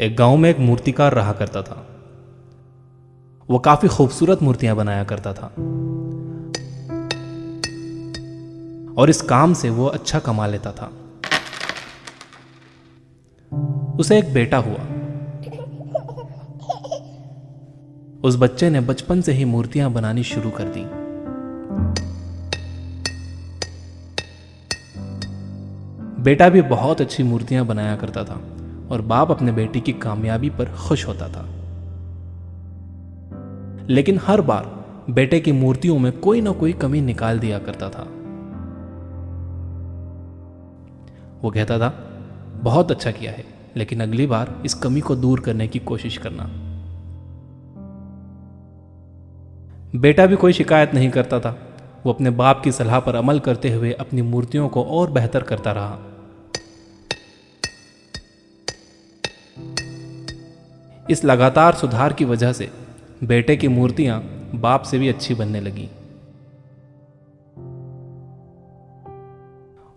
एक गाँव में एक मूर्तिकार रहा करता था। वो काफ़ी खूबसूरत मूर्तियाँ बनाया करता था। और इस काम से वो अच्छा कमा लेता था। उसे एक बेटा हुआ। उस बच्चे ने बचपन से ही मूर्तियाँ बनानी शुरू कर दी। बेटा भी बहुत अच्छी मूर्तियाँ बनाया करता था। और बाप अपने बेटे की कामयाबी पर खुश होता था। लेकिन हर बार बेटे की मूर्तियों में कोई ना कोई कमी निकाल दिया करता था। वो कहता था, बहुत अच्छा किया है, लेकिन अगली बार इस कमी को दूर करने की कोशिश करना। बेटा भी कोई शिकायत नहीं करता था। वो अपने बाप की सलाह पर अमल करते हुए अपनी मूर्तियों को और बेहतर करता रहा। इस लगातार सुधार की वजह से बेटे की मूर्तियाँ बाप से भी अच्छी बनने लगी।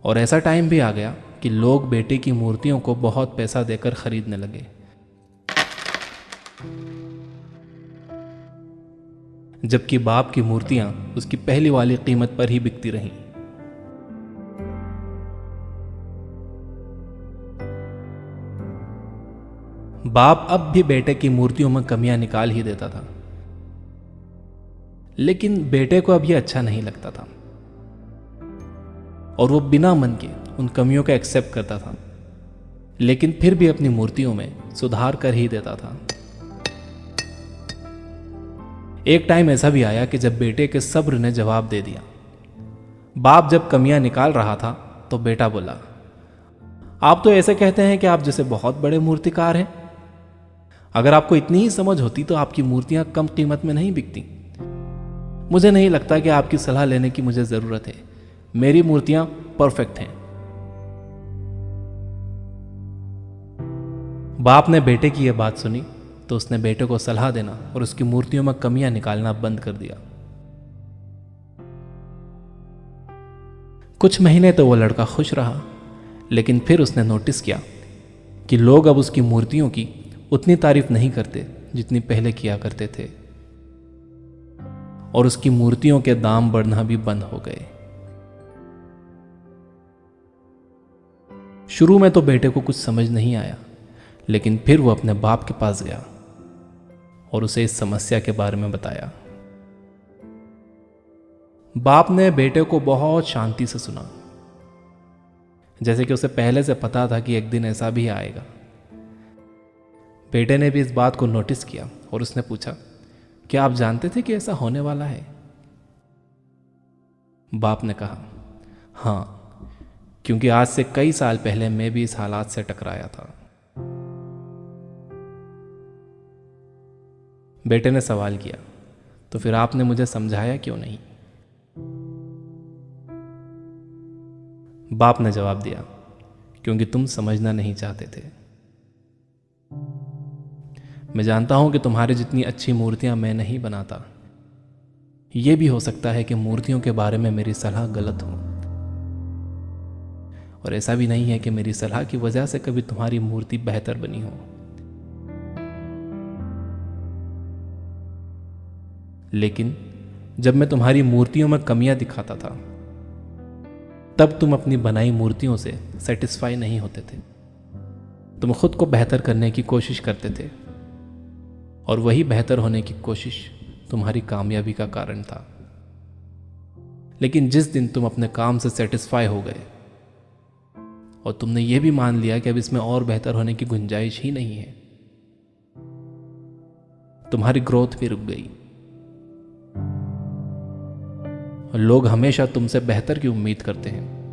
और ऐसा टाइम भी आ गया कि लोग बेटे की मूर्तियों को बहुत पैसा देकर खरीदने लगे। जबकि बाप की मूर्तियाँ उसकी पहली वाली कीमत पर ही बिकती रहीं। बाप अब भी बेटे की मूर्तियों में कमियाँ निकाल ही देता था। लेकिन बेटे को अब यह अच्छा नहीं लगता था। और वो बिना मन के उन कमियों का एक्सेप्ट करता था। लेकिन फिर भी अपनी मूर्तियों में सुधार कर ही देता था। एक टाइम ऐसा भी आया कि जब बेटे के सब्र ने जवाब दे दिया। बाप जब कमियाँ निकाल रहा था तो बेटा बोला, आप तो ऐसे कहते हैं कि आप जैसे बहुत बड़े मूर्तिकार हैं। अगर आपको इतनी ही समझ होती तो आपकी मूर्तियाँ कम कीमत में नहीं बिकती। मुझे नहीं लगता कि आपकी सलाह लेने की मुझे ज़रूरत है। मेरी मूर्तियाँ परफेक्ट हैं। बाप ने बेटे की यह बात सुनी तो उसने बेटे को सलाह देना और उसकी मूर्तियों में कमियाँ निकालना बंद कर दिया। कुछ महीने तो वो लड़का खुश रहा, लेकिन फिर उसने नोटिस किया कि लोग अब उसकी मूर्तियों की उतनी तारीफ़ नहीं करते जितनी पहले किया करते थे। और उसकी मूर्तियों के दाम बढ़ना भी बंद हो गए। शुरू में तो बेटे को कुछ समझ नहीं आया, लेकिन फिर वो अपने बाप के पास गया और उसे इस समस्या के बारे में बताया। बाप ने बेटे को बहुत शांति से सुना। जैसे कि उसे पहले से पता था कि एक दिन ऐसा भी आएगा। बेटे ने भी इस बात को नोटिस किया और उसने पूछा, क्या आप जानते थे कि ऐसा होने वाला है? बाप ने कहा, हाँ, क्योंकि आज से कई साल पहले मैं भी इस हालात से टकराया था। बेटे ने सवाल किया तो फिर आपने मुझे समझाया क्यों नहीं? बाप ने जवाब दिया, क्योंकि तुम समझना नहीं चाहते थे। मैं जानता हूँ कि तुम्हारी जितनी अच्छी मूर्तियाँ मैं नहीं बनाता। यह भी हो सकता है कि मूर्तियों के बारे में मेरी सलाह गलत हो। और ऐसा भी नहीं है कि मेरी सलाह की वजह से कभी तुम्हारी मूर्ति बेहतर बनी हो। लेकिन जब मैं तुम्हारी मूर्तियों में कमियाँ दिखाता था, तब तुम अपनी बनाई मूर्तियों से सेटिस्फाई नहीं होते थे। तुम खुद को बेहतर करने की कोशिश करते थे। और वही बेहतर होने की कोशिश तुम्हारी कामयाबी का कारण था। लेकिन जिस दिन तुम अपने काम से सेटिस्फाई हो गए, और तुमने यह भी मान लिया कि अब इसमें और बेहतर होने की गुंजाइश ही नहीं है, तुम्हारी ग्रोथ भी रुक गई। और लोग हमेशा तुमसे बेहतर की उम्मीद करते हैं।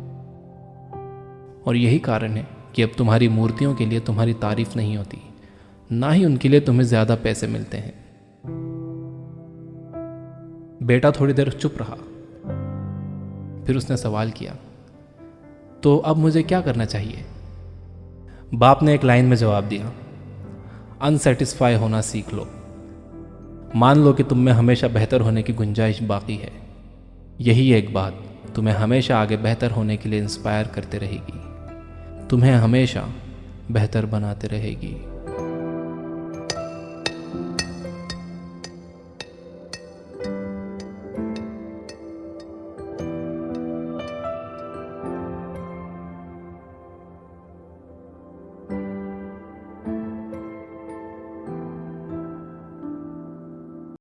और यही कारण है कि अब तुम्हारी मूर्तियों के लिए तुम्हारी तारीफ़ नहीं होती। ना ही उनके लिए तुम्हें ज़्यादा पैसे मिलते हैं। बेटा थोड़ी देर चुप रहा। फिर उसने सवाल किया तो अब मुझे क्या करना चाहिए? बाप ने एक लाइन में जवाब दिया, अनसेटिस्फाई होना सीख लो। मान लो कि तुम में हमेशा बेहतर होने की गुंजाइश बाकी है। यही एक बात तुम्हें हमेशा आगे बेहतर होने के लिए इंस्पायर करते रहेगी। तुम्हें हमेशा बेहतर बनाते रहेगी।